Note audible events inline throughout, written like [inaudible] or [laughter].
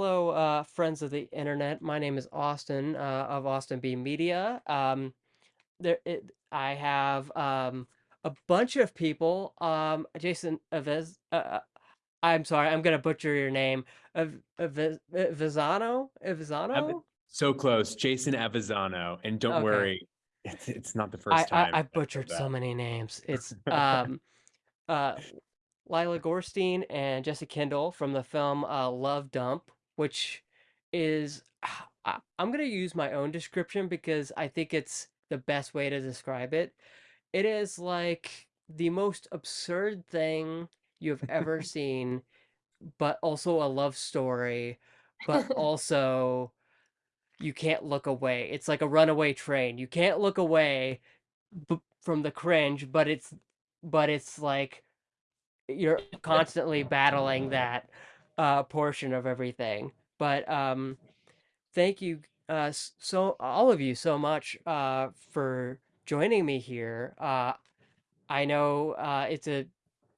Hello, uh, friends of the internet. My name is Austin uh, of Austin B Media. Um, there, it, I have um, a bunch of people. Um, Jason Aviz, uh, uh, I'm sorry, I'm gonna butcher your name. Av, Aviz, Avizano, Avizano. So close, Jason Avizano, and don't Okay. worry, it's, it's not the first I, time. I, I I've butchered so many names. It's [laughs] um, uh, Lila Gorstein and Jesse Kendall from the film uh, Love Dump, which is ah, I, I'm gonna use my own description because I think it's the best way to describe it. It is like the most absurd thing you've ever [laughs] seen, but also a love story, but [laughs] also you can't look away. It's like a runaway train. You can't look away b- from the cringe, but it's but it's like you're constantly battling that uh portion of everything. But um thank you uh so all of you so much uh for joining me here. Uh I know uh it's a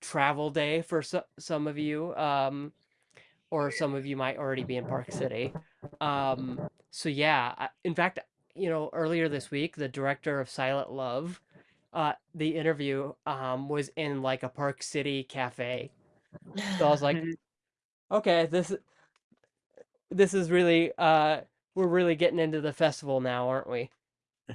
travel day for so- some of you um or some of you might already be in Park City. Um so yeah, in fact, you know, earlier this week the director of Silent Love uh the interview um was in like a Park City cafe. So I was like, [laughs] okay, this this is really uh we're really getting into the festival now, aren't we?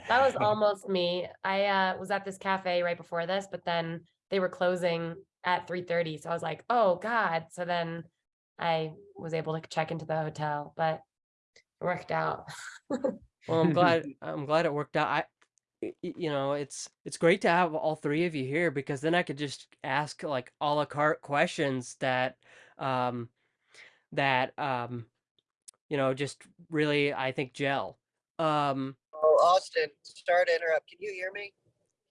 That was [laughs] almost me. I uh, was at this cafe right before this, but then they were closing at 3:30. So I was like, oh God. So then I was able to check into the hotel, but it worked out. [laughs] Well, I'm [laughs] glad I'm glad it worked out. I you know, it's it's great to have all three of you here because then I could just ask like a la carte questions that um that um you know just really I think gel. Um Oh, Austin, sorry to interrupt. Can you hear me?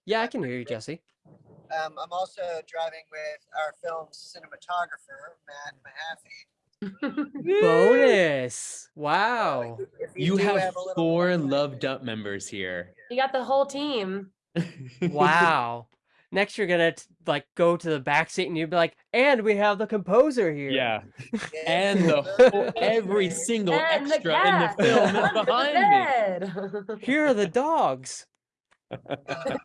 yeah, I can hear you, Jesse. Um, I'm also driving with our film's cinematographer, Matt Mahaffey. Bonus. So Wow. if You do have a four background Love here- Dump members here. You got the whole team. Wow. Next you're gonna like go to the back seat and you'd be like, and we have the composer here. Yeah, Yeah, and the whole, every [laughs] single And the extra in the film is behind me. Here are the [laughs] dogs. I wish.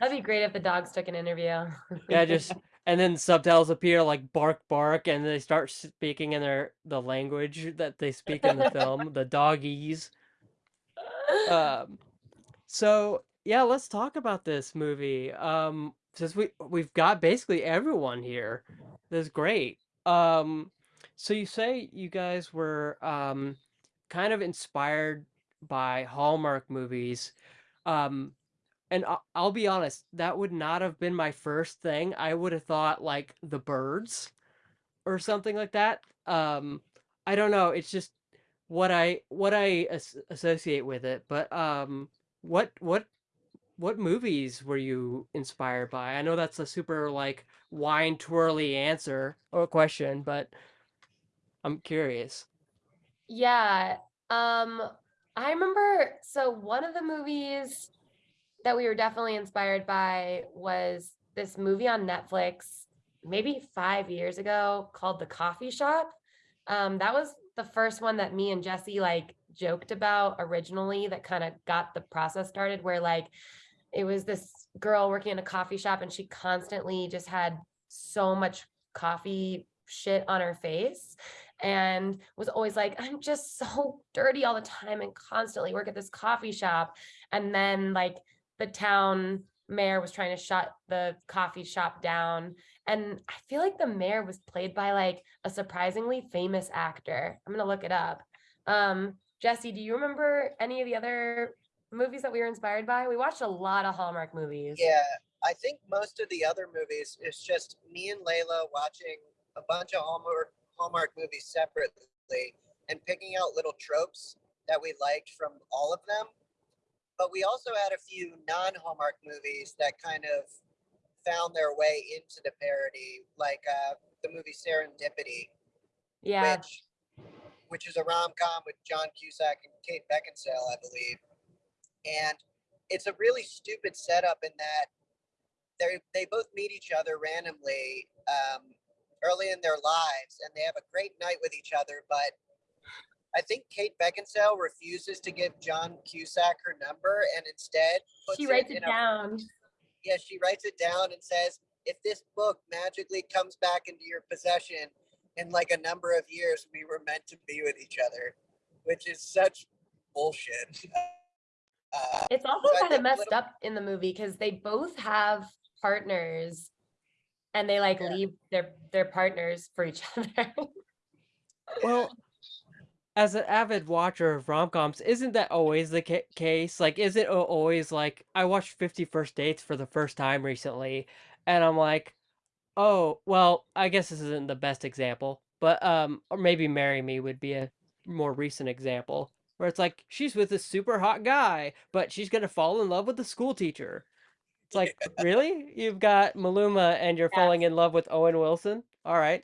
That'd be great if the dogs took an interview. Yeah, just [laughs] and then subtitles appear like bark bark and they start speaking in their the language that they speak in the film, the doggies. Um so yeah, let's talk about this movie. Um since we we've got basically everyone here. That's great. Um so you say you guys were um kind of inspired by Hallmark movies. Um and I- I'll be honest, that would not have been my first thing. I would have thought like The Birds or something like that. Um, I don't know. It's just what I what I as- associate with it. But um, what what what movies were you inspired by? I know that's a super like wine twirly answer or question, but I'm curious. Yeah. Um, I remember so one of the movies that we were definitely inspired by was this movie on Netflix maybe five years ago called The Coffee Shop. Um, that was the first one that me and Jesse like joked about originally that kind of got the process started where like it was this girl working in a coffee shop and she constantly just had so much coffee shit on her face and was always like, I'm just so dirty all the time and constantly work at this coffee shop. And then like the town mayor was trying to shut the coffee shop down. And I feel like the mayor was played by like a surprisingly famous actor. I'm gonna look it up. Um, Jesse, do you remember any of the other movies that we were inspired by? We watched a lot of Hallmark movies. Yeah, I think most of the other movies is just me and Layla watching a bunch of Hallmark Hallmark movies separately and picking out little tropes that we liked from all of them. But we also had a few non-Hallmark movies that kind of found their way into the parody, like uh, the movie Serendipity, Yeah. which which is a rom-com with John Cusack and Kate Beckinsale, I believe. And it's a really stupid setup in that they they both meet each other randomly um, early in their lives, and they have a great night with each other. But I think Kate Beckinsale refuses to give John Cusack her number and instead puts She writes it a down. yeah, she writes it down and says, if this book magically comes back into your possession in like a number of years, we were meant to be with each other, which is such bullshit. [laughs] Uh, It's also kind of messed little- up in the movie because they both have partners and they like Yeah. leave their their partners for each [laughs] other. Well, as an avid watcher of rom-coms, isn't that always the ca- case? Like, is it always like I watched Fifty First Dates for the first time recently, and I'm like, oh, well, I guess this isn't the best example, but um, or maybe Marry Me would be a more recent example where it's like she's with this super hot guy, but she's gonna fall in love with the school teacher. It's like, [laughs] really? You've got Maluma and you're Yeah. falling in love with Owen Wilson? All right.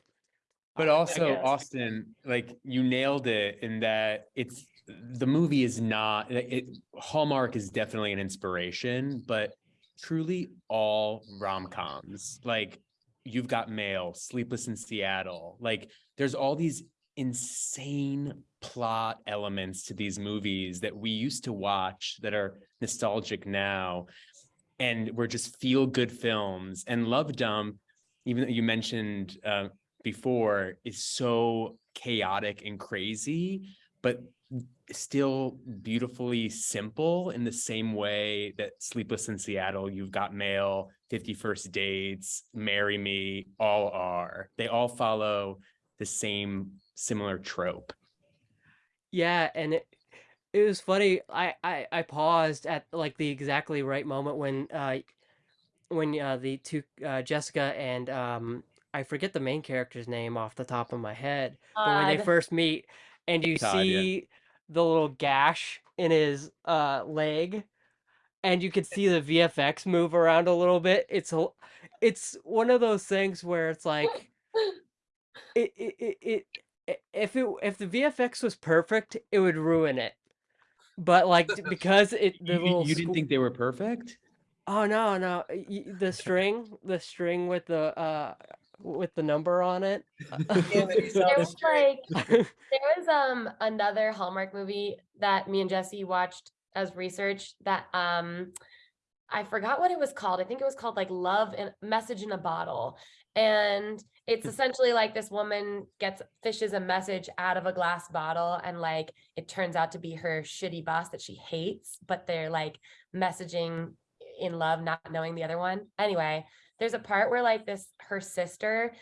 But also. Austin, like you nailed it in that it's the movie is not it. Hallmark is definitely an inspiration, but truly all rom coms like you've got Mail, Sleepless in Seattle. Like there's all these insane plot elements to these movies that we used to watch that are nostalgic now, and were just feel good films. And Love Dump, even though you mentioned uh, before is so chaotic and crazy, but still beautifully simple in the same way that Sleepless in Seattle, You've Got Mail, 51st Dates, Marry Me, all are. They all follow the same similar trope. Yeah, and it it was funny. I I I paused at like the exactly right moment when uh when uh the two uh Jessica and um I forget the main character's name off the top of my head, but when they first meet and you Todd, yeah. see the little gash in his uh leg and you can see the VFX move around a little bit. It's a it's one of those things where it's like it it it, it if it if the VFX was perfect, it would ruin it. But like [laughs] because it the You, you- little you didn't think they were perfect? oh no no y- y- the string the string with the uh with the number on it. Damn it, he's There was like there was um another Hallmark movie that me and Jesse watched as research that um I forgot what it was called. I think it was called like Love and Message in a Bottle. And it's mm. essentially like this woman gets fishes a message out of a glass bottle and like it turns out to be her shitty boss that she hates, but they're like messaging in love, not knowing the other one. Anyway, there's a part where like this her sister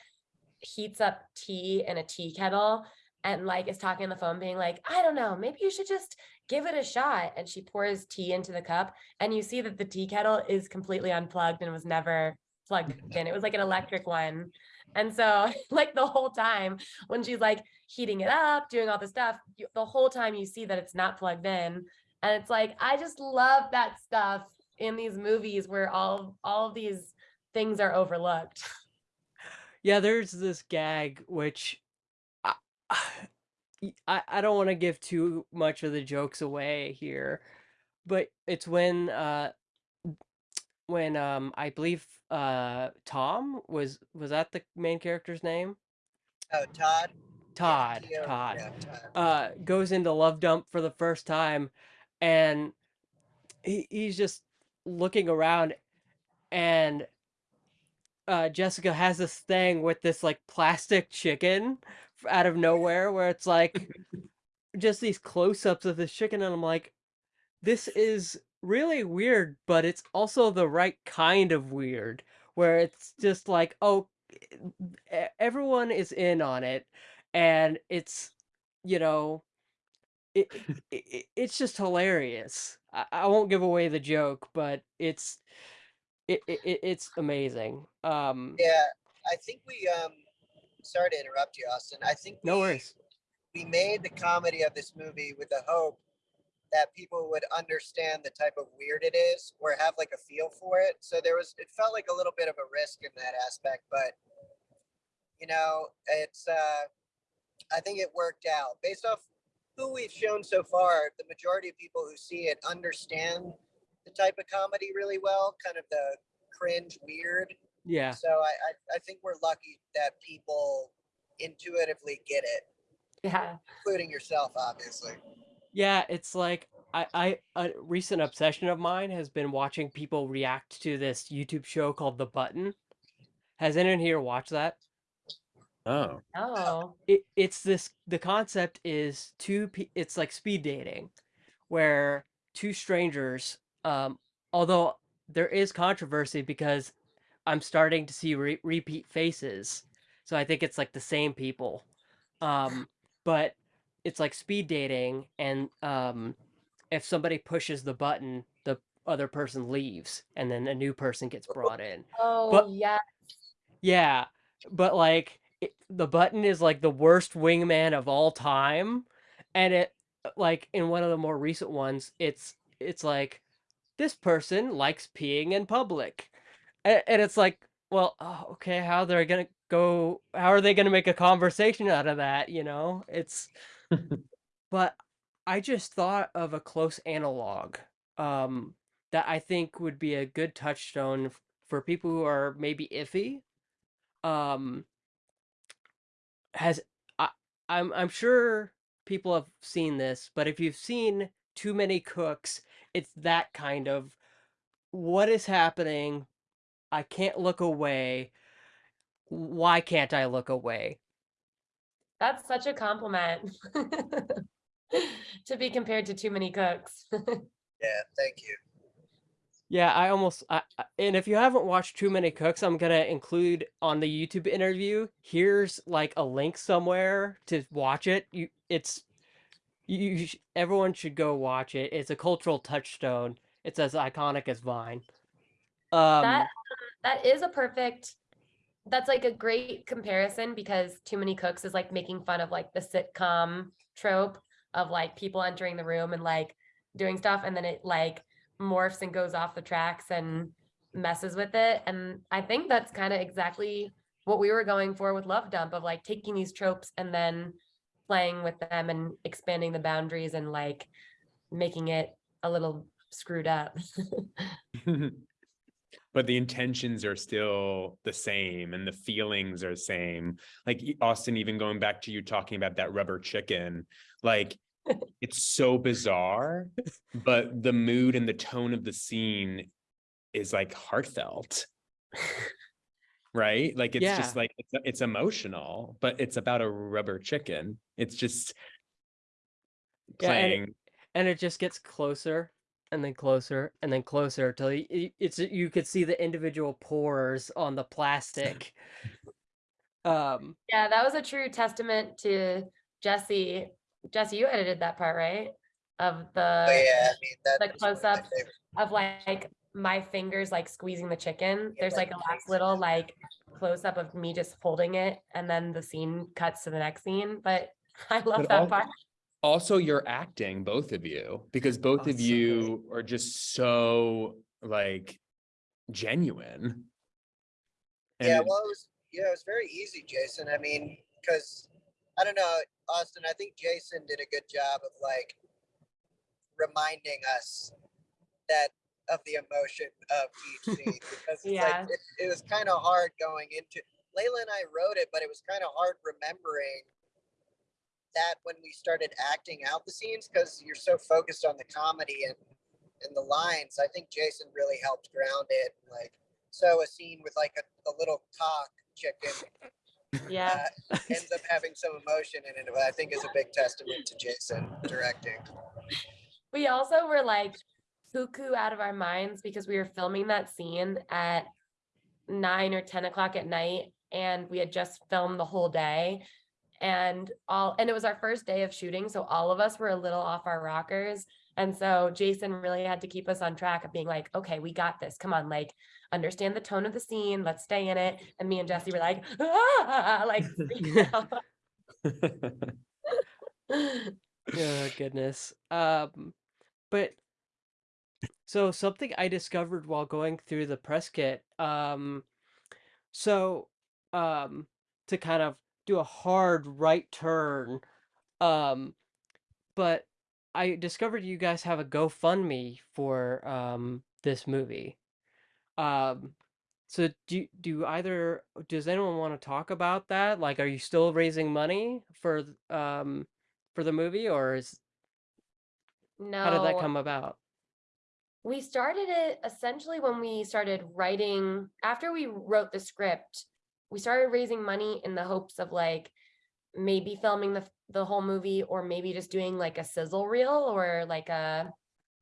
heats up tea in a tea kettle and like is talking on the phone being like i don't know maybe you should just give it a shot and she pours tea into the cup and you see that the tea kettle is completely unplugged and was never plugged [laughs] in. It was like an electric one. And so [laughs] like the whole time when she's like heating it up doing all this stuff you, the whole time you see that it's not plugged in. And it's like i just love that stuff in these movies where all all of these things are overlooked. Yeah, there's this gag which I I, I don't want to give too much of the jokes away here, but it's when uh when um I believe uh Tom was was that the main character's name? Oh, Todd. Todd, T-O- Todd. yeah, Todd. Uh goes into Love Dump for the first time and he, he's just looking around and uh Jessica has this thing with this like plastic chicken out of nowhere where it's like [laughs] just these close-ups of this chicken and I'm like this is really weird but it's also the right kind of weird where it's just like oh everyone is in on it and it's you know it, [laughs] it, it it's just hilarious I, I won't give away the joke but it's it, it it- it's amazing um Yeah, I think we um. Sorry to interrupt you, Austin. I think no we- worries we made the comedy of this movie with the hope that people would understand the type of weird it is or have like a feel for it. So there was it felt like a little bit of a risk in that aspect, but you know, it's uh I think it worked out. Based off who we've shown so far, the majority of people who see it understand the type of comedy really well, kind of the cringe weird. Yeah So I, I, I think we're lucky that people intuitively get it. Yeah. including yourself, obviously. Yeah, it's like I, I a recent obsession of mine has been watching people react to this YouTube show called The Button. Has anyone here watched that? Oh, Oh. It, it's this the concept is two pe- it's like speed dating where two strangers um although there is controversy because I'm starting to see re- repeat faces. So I think it's like the same people. Um but it's like speed dating and um if somebody pushes the button, the other person leaves and then a new person gets brought in. Oh, yeah. Yeah, but like it, the button is like the worst wingman of all time, and it like in one of the more recent ones, it's it's like this person likes peeing in public, and, and it's like, well, oh, okay, how they're gonna go? How are they gonna make a conversation out of that? You know, it's. [laughs] But I just thought of a close analog, um, that I think would be a good touchstone for people who are maybe iffy um has I, I'm I'm sure people have seen this, but if you've seen Too Many Cooks, it's that kind of what is happening? I can't look away. Why can't I look away? That's such a compliment [laughs] to be compared to too many cooks. [laughs] Yeah, thank you. Yeah, I almost I, I- and if you haven't watched Too Many Cooks, I'm gonna include on the YouTube interview. Here's like a link somewhere to watch it. You, it's you, you sh- everyone should go watch it. It's a cultural touchstone. It's as iconic as Vine. Um, that that is a perfect that's like a great comparison because too many cooks is like making fun of like the sitcom trope of like people entering the room and like doing stuff and then it like morphs and goes off the tracks and messes with it and i think that's kind of exactly what we were going for with love dump of like taking these tropes and then playing with them and expanding the boundaries and like making it a little screwed up [laughs] [laughs] but the intentions are still the same and the feelings are the same. Like Austin, even going back to you talking about that rubber chicken, like [laughs] it's so bizarre, but the mood and the tone of the scene is like heartfelt. [laughs] Right? Like it's just like it's, it's emotional, but it's about a rubber chicken. It's just Yeah, and it- playing. and it just gets closer and then closer and then closer till y- y- it's you could see the individual pores on the plastic. Um, Yeah, that was a true testament to Jesse. Jesse, you edited that part, right? Of the But yeah, I mean that the was one of my close-ups of like my fingers like squeezing the chicken. Yeah, There's like like a last cakes. little like close up of me just holding it, and then the scene cuts to the next scene. But [laughs] I love But that al- part. Also you're acting both of you because both Oh, of you are just so like genuine and Yeah, well, it was yeah, it was very easy, Jason. I mean, because I don't know, Austin. I think Jason did a good job of like reminding us that of the emotion of each [laughs] scene because it's Yeah. like it, it was kind of hard going into. Layla and I wrote it, but it was kind of hard remembering that when we started acting out the scenes because you're so focused on the comedy and and the lines. I think Jason really helped ground it. Like, so a scene with like a, a little cock chicken [laughs] Yeah. uh, ends up having some emotion in it. I think is a big testament to Jason directing. We also were like cuckoo out of our minds because we were filming that scene at nine or 10 o'clock at night and we had just filmed the whole day and all and it was our first day of shooting so all of us were a little off our rockers and so jason really had to keep us on track of being like okay we got this come on like understand the tone of the scene let's stay in it and me and jesse were like ah, [laughs] like [laughs] [laughs] oh goodness. Um, but so something I discovered while going through the press kit. Um, so um, to kind of do a hard right turn. Um, but I discovered you guys have a GoFundMe for um this movie. Um, so do do either does anyone want to talk about that? Like, are you still raising money for um for the movie, or is No. how did that come about? We started it essentially when we started writing, after we wrote the script, we started raising money in the hopes of like maybe filming the the whole movie or maybe just doing like a sizzle reel or like a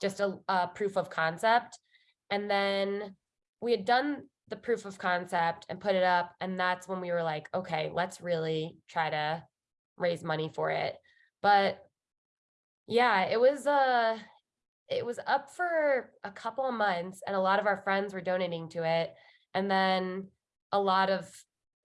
just a, a proof of concept. And then we had done the proof of concept and put it up and that's when we were like, okay, let's really try to raise money for it. But yeah, it was uh it was up for a couple of months and a lot of our friends were donating to it and then a lot of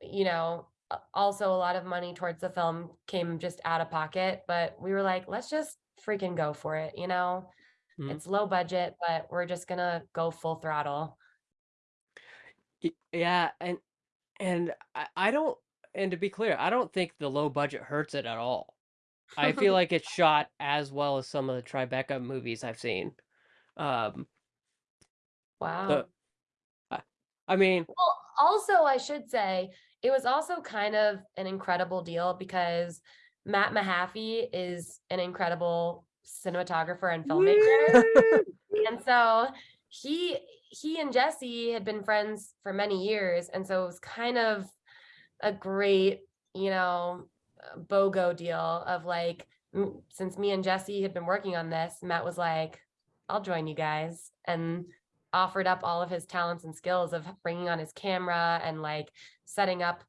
you know also a lot of money towards the film came just out of pocket but we were like let's just freaking go for it you know Mhm. it's low budget but we're just gonna go full throttle Yeah, and and I, I don't and to be clear, I don't think the low budget hurts it at all. I feel [laughs] like it's shot as well as some of the Tribeca movies I've seen. Um, wow the I mean, Well, also, I should say it was also kind of an incredible deal because Matt Mahaffey is an incredible cinematographer and filmmaker. [laughs] and so he he and Jesse had been friends for many years. And so it was kind of a great, you know, BOGO deal of like, since me and Jesse had been working on this, Matt was like, I'll join you guys. And offered up all of his talents and skills of bringing on his camera and like setting up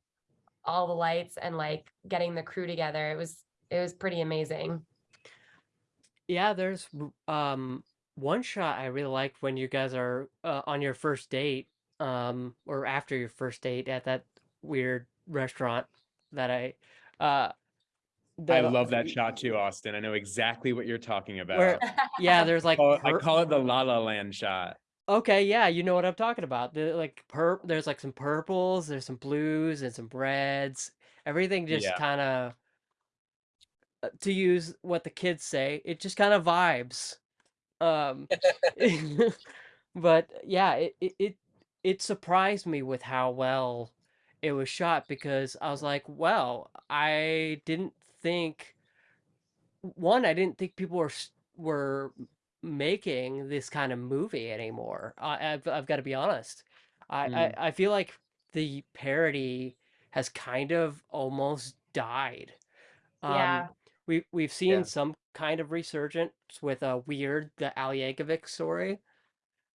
all the lights and like getting the crew together. It was it was pretty amazing. Yeah, there's um one shot I really liked when you guys are uh, on your first date, um, or after your first date at that weird restaurant that I uh I love that shot too, Austin. I know exactly what you're talking about. where [laughs] yeah, there's like Call it- I call it the La La Land shot. Okay, yeah, you know what I'm talking about. The like pur there's like some purples, there's some blues and some reds. Everything just Yeah. kind of to use what the kids say, it just kind of vibes. Um [laughs] [laughs] but yeah, it, it it it surprised me with how well it was shot because I was like, well, I didn't think one, I didn't think people were s- were making this kind of movie anymore. I, I've I've got to be honest. I, Mm. I I feel like the parody has kind of almost died. Um, Yeah. we we've seen Yeah. some kind of resurgence with a weird the Al Yankovic story.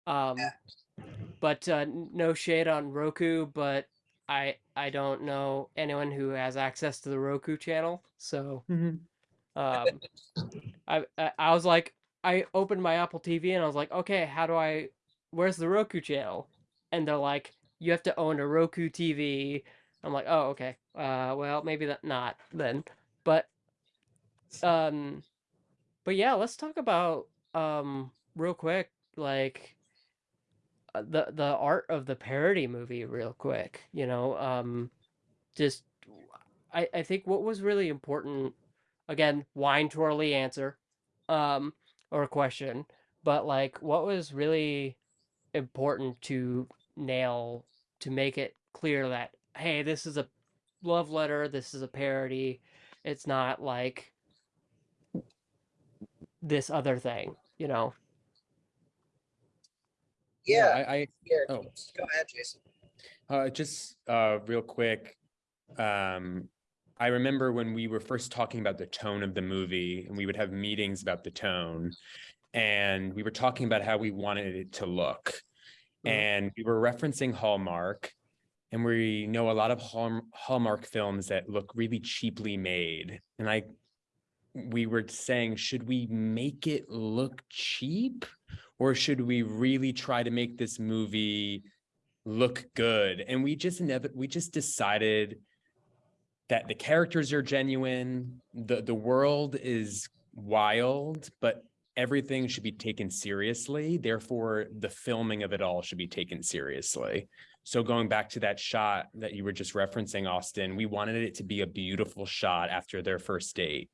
Um, but uh, no shade on Roku, but I I don't know anyone who has access to the Roku channel, so um, I, I I was like, I opened my Apple TV and I was like, okay, how do I? Where's the Roku channel? And they're like, you have to own a Roku TV. I'm like, oh, okay. Uh, well, maybe that not then, but um, but yeah, let's talk about um real quick, like uh, the the art of the parody movie real quick. You know, um, just I I think what was really important again, wine twirly answer, um, or a question, but like what was really important to nail to make it clear that hey, this is a love letter, this is a parody, it's not like this other thing, you know. Yeah, I, I here, oh. go ahead, Jason. Uh, just uh, real quick, um, I remember when we were first talking about the tone of the movie, and we would have meetings about the tone, and we were talking about how we wanted it to look, Mhm. and we were referencing Hallmark, and we know a lot of Hallmark films that look really cheaply made, and I, we were saying, should we make it look cheap, or should we really try to make this movie? look good and we just never we just decided that the characters are genuine the the world is wild but everything should be taken seriously. Therefore the filming of it all should be taken seriously. So going back to that shot that you were just referencing austin we wanted it to be a beautiful shot after their first date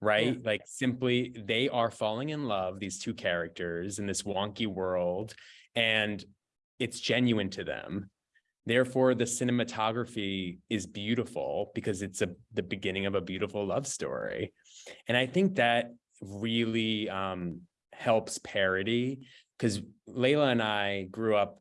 right? Like simply they are falling in love these two characters in this wonky world and it's genuine to them. Therefore, the cinematography is beautiful because it's a the beginning of a beautiful love story. And I think that really um, helps parody because Layla and I grew up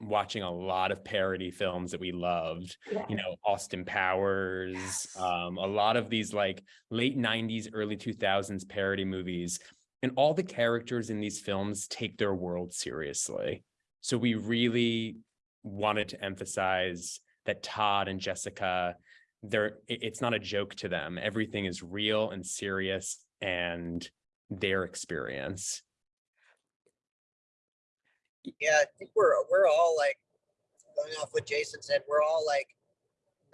watching a lot of parody films that we loved Yeah. you know austin powers Yes. um a lot of these like late 90s early 2000s parody movies and all the characters in these films take their world seriously so we really wanted to emphasize that todd and jessica they're, it's not a joke to them everything is real and serious and their experience Yeah, I think we're we're all like going off what Jason said. We're all like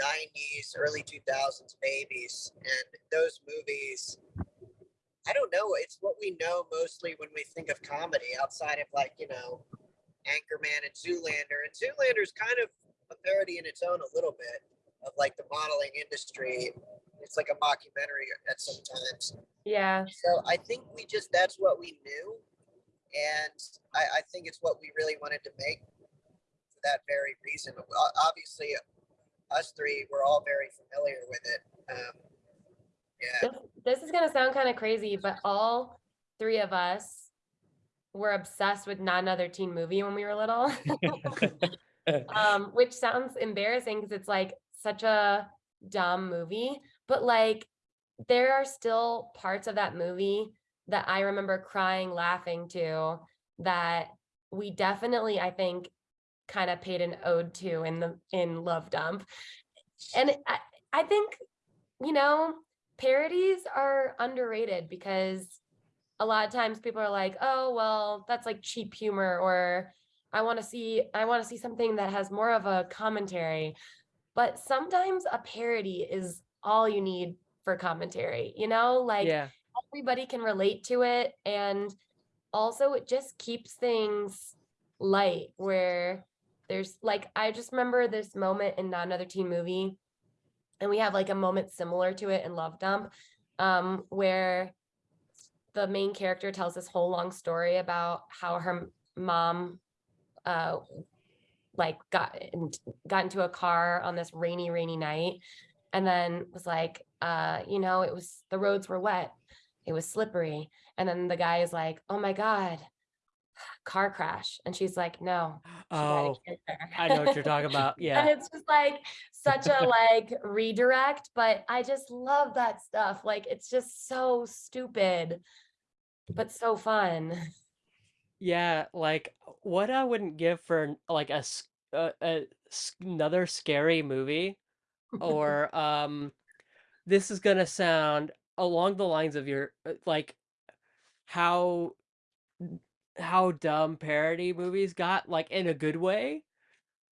'90s, early 2000s babies, and those movies. I don't know. It's what we know mostly when we think of comedy, outside of like you know, Anchorman and Zoolander. And Zoolander's kind of a parody in its own a little bit of like the modeling industry. It's like a mockumentary at some times. Yeah. So I think we just that's what we knew, and I, I think it's what we really wanted to make for that very reason. Obviously, us three we're all very familiar with it. Um, yeah, This, this is gonna sound kind of crazy, but all three of us were obsessed with not another teen movie when we were little. [laughs] [laughs] um, which sounds embarrassing because it's like such a dumb movie, but like there are still parts of that movie that I remember crying, laughing to that we definitely, I think, kind of paid an ode to in the in Love Dump. And I, I think, you know, parodies are underrated because a lot of times people are like, oh, well, that's like cheap humor, or I want to see, I want to see something that has more of a commentary. But sometimes a parody is all you need for commentary, you know, like yeah. everybody can relate to it. And also, it just keeps things light where there's like, I just remember this moment in Not Another Teen Movie, and we have like a moment similar to it in Love Dump, um, where the main character tells this whole long story about how her mom uh like got in, got into a car on this rainy rainy night and then was like uh you know it was the roads were wet. It was slippery. And then the guy is like oh my god car crash and she's like no Oh. I know what you're talking [laughs] about. Yeah. and it's just like such a [laughs] like redirect but i just love that stuff like it's just so stupid but so fun Yeah, like what I wouldn't give for like a another scary movie [laughs] or um this is gonna sound along the lines of your uh, like how how dumb parody movies got like in a good way.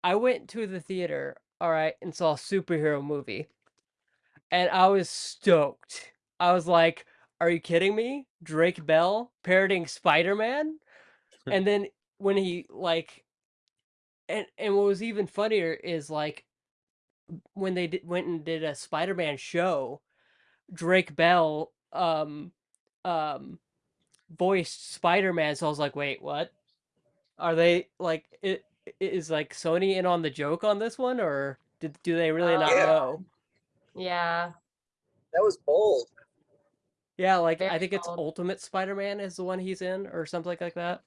I went to the theater, all right, and saw a superhero movie. And I was stoked. I was like, are you kidding me? Drake Bell parodying Spider-Man? [laughs] And then when he like and and what was even funnier is like when they did, went and did a Spider-Man show, Drake Bell um um voiced Spider-Man. So I was like, wait, what? Are they like it is like Sony in on the joke on this one or did do they really not Yeah. know? yeah that was bold. Yeah, like I Very think it's. Ultimate Spider-Man is the one he's in or something like that.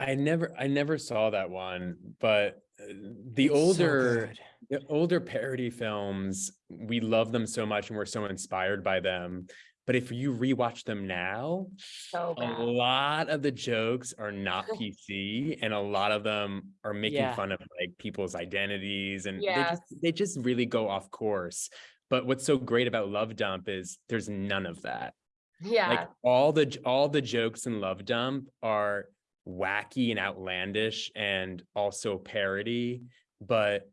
I never I never saw that one, but uh, the It's older good. the older parody films, we love them so much and we're so inspired by them. But if you rewatch them now, so a lot of the jokes are not [laughs] PC and a lot of them are making Yeah. fun of like people's identities and they just they just really go off course. But what's so great about Love Dump is there's none of that yeah like all the all the jokes in love dump are wacky and outlandish and also parody but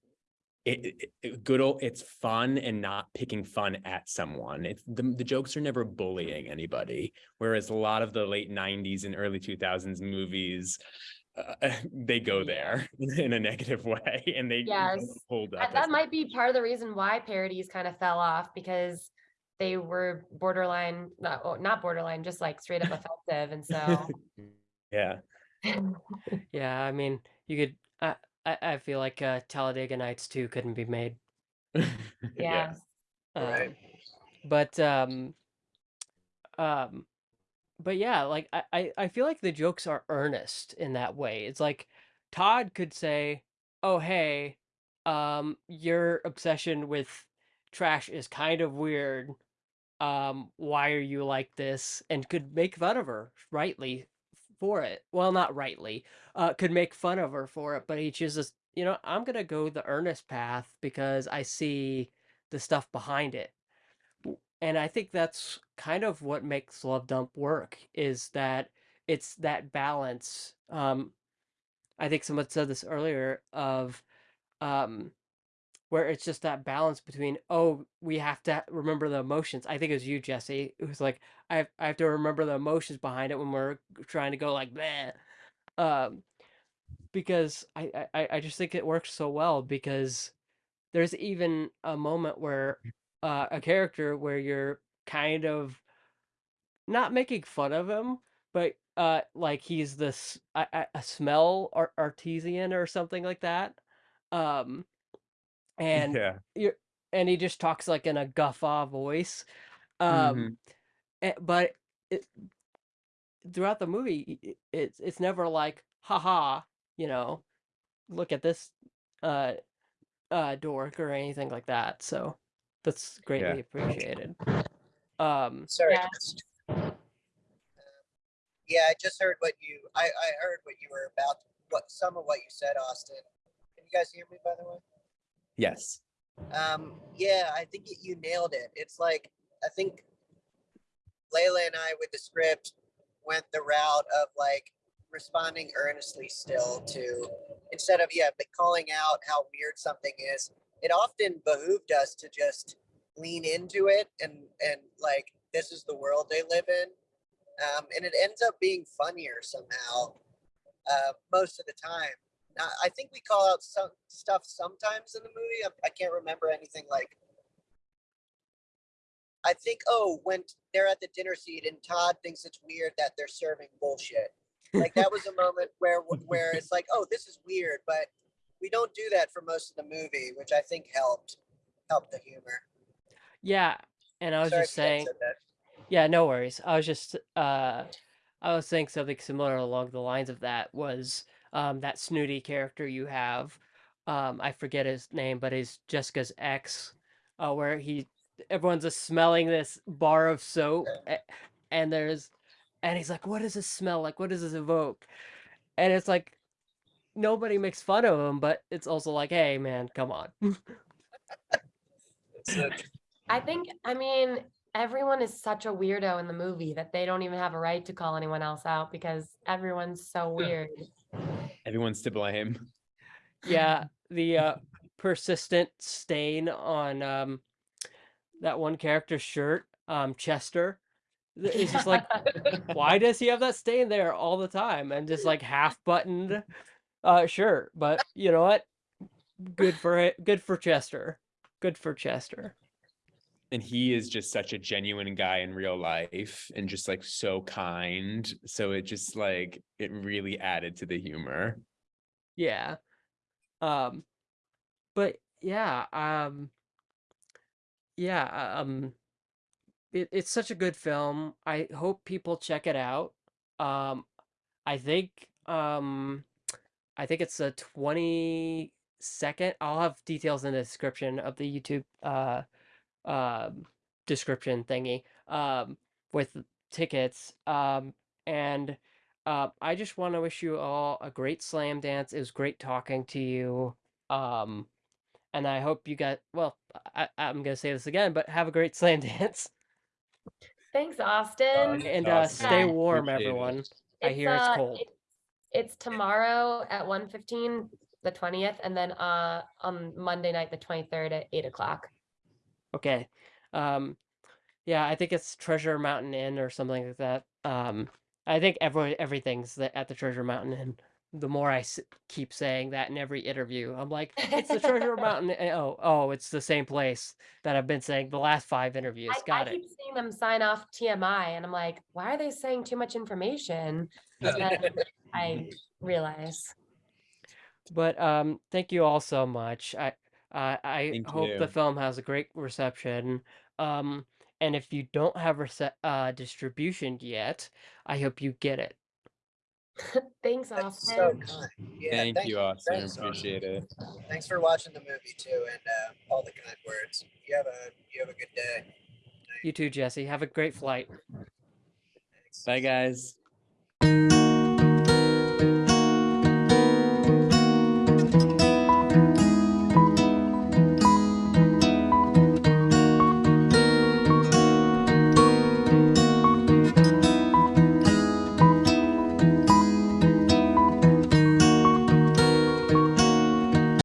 it, it- good old it's fun and not picking fun at someone it's the, the jokes are never bullying anybody whereas a lot of the late 90s and early 2000s movies uh, [laughs] they go there [laughs] in a negative way and they Yes. hold up that, might be part of the reason why parodies kind of fell off because they were borderline not, oh, not borderline just like straight up [laughs] offensive and so yeah Yeah, I mean, you could. I I, I feel like uh, Talladega Nights 2 couldn't be made. [laughs] Yeah. Right. Um, but um, um, but yeah, like I, I, I feel like the jokes are earnest in that way. It's like Todd could say, "Oh hey, um, your obsession with trash is kind of weird. Um, why are you like this?" And could make fun of her rightly for it. Well, not rightly. Uh, could make fun of her for it, but he chooses, you know, I'm gonna go the earnest path because I see the stuff behind it. And I think that's kind of what makes Love Dump work is that it's that balance. Um, I think someone said this earlier of um, where it's just that balance between oh we have to remember the emotions. I think it was you Jesse It was like I have, I have to remember the emotions behind it when we're trying to go like that. Um, because I, I I just think it works so well because there's even a moment where uh, a character where you're kind of not making fun of him, but uh, like he's this a, a smell ar- artesian or something like that. Um, and Yeah. you and he just talks like in a guffaw voice. Um, Mhm. eh, but it, throughout the movie, i- i- it's it's never like, haha, you know, look at this uh uh dork or anything like that. So that's greatly appreciated. Um, Sorry. Yeah. just- Yeah, I just heard what you. I I heard what you were about. What some of what you said, Austin. Can you guys hear me? By the way. Yes. Um, yeah, I think you- nailed it. It's like I think Layla and I with the script went the route of like responding earnestly still to instead of yeah, but calling out how weird something is. It often behooved us to just lean into it and and like this is the world they live in, um, and it ends up being funnier somehow uh, most of the time. I think we call out some stuff sometimes in the movie. I, I can't remember anything like. I think oh when they're at the dinner seat and Todd thinks it's weird that they're serving bullshit. Like that was a moment where where it's like oh this is weird, but we don't do that for most of the movie, which I think helped helped the humor. yeah, and I was Sorry just if you guys saying, yeah, no worries. I was just uh, I was saying something similar along the lines of that was um that snooty character you have. Um, I forget his name, but he's Jessica's ex, uh, where he everyone's just smelling this bar of soap, and there's, and he's like, "What does this smell like? What does this evoke?" And it's like nobody makes fun of him, but it's also like, "Hey, man, come on." I think, I mean, everyone is such a weirdo in the movie that they don't even have a right to call anyone else out because everyone's so weird. Everyone's to blame. Yeah, [laughs] the uh, persistent stain on um, that one character's shirt, um, Chester. It's just like, [laughs] why does he have that stain there all the time and just like half buttoned uh, shirt? But you know what? Good for it. Good for Chester. Good for Chester. And he is just such a genuine guy in real life and just like so kind. So it just like it really added to the humor. Yeah. Um, but yeah, um, yeah, um, it, it's such a good film. I hope people check it out. Um, I think, um, I think it's the 22nd. I'll have details in the description of the YouTube, uh, um, description thingy, um, with tickets. Um, and, uh, I just want to wish you all a great Slamdance. It was great talking to you. Um, and I hope you got, well, I, I'm going to say this again, but have a great [laughs] Slamdance. Thanks, Austin. And uh, Awesome. stay warm, Appreciate it. everyone. I hear it's uh, cold. it- It's tomorrow at 1.15, the 20th, and then uh, on Monday night, the 23rd at 8 o'clock. Okay. Um, yeah, I think it's Treasure Mountain Inn or something like that. Um, I think every everything's the, at the Treasure Mountain Inn. The more I s- keep saying that in every interview, I'm like, it's the Treasure [laughs] Mountain. Inn." Oh, oh, it's the same place that I've been saying the last five interviews. I, Got I it. keep seeing them sign off TMI, and I'm like, why are they saying too much information? And then I [laughs] realize. But um, thank you all so much. I I, I Thank hope you. the film has a great reception. Um, and if you don't have rece- uh, distribution yet, I hope you get it. [laughs] Thanks, That's so Austin. kind. Yeah, Thank you, Austin. thanks, Appreciate it. Thanks for watching the movie too, and uh, all the kind words. You have a you have a good day. You too, Jesse. Have a great flight. Thanks. Bye, guys.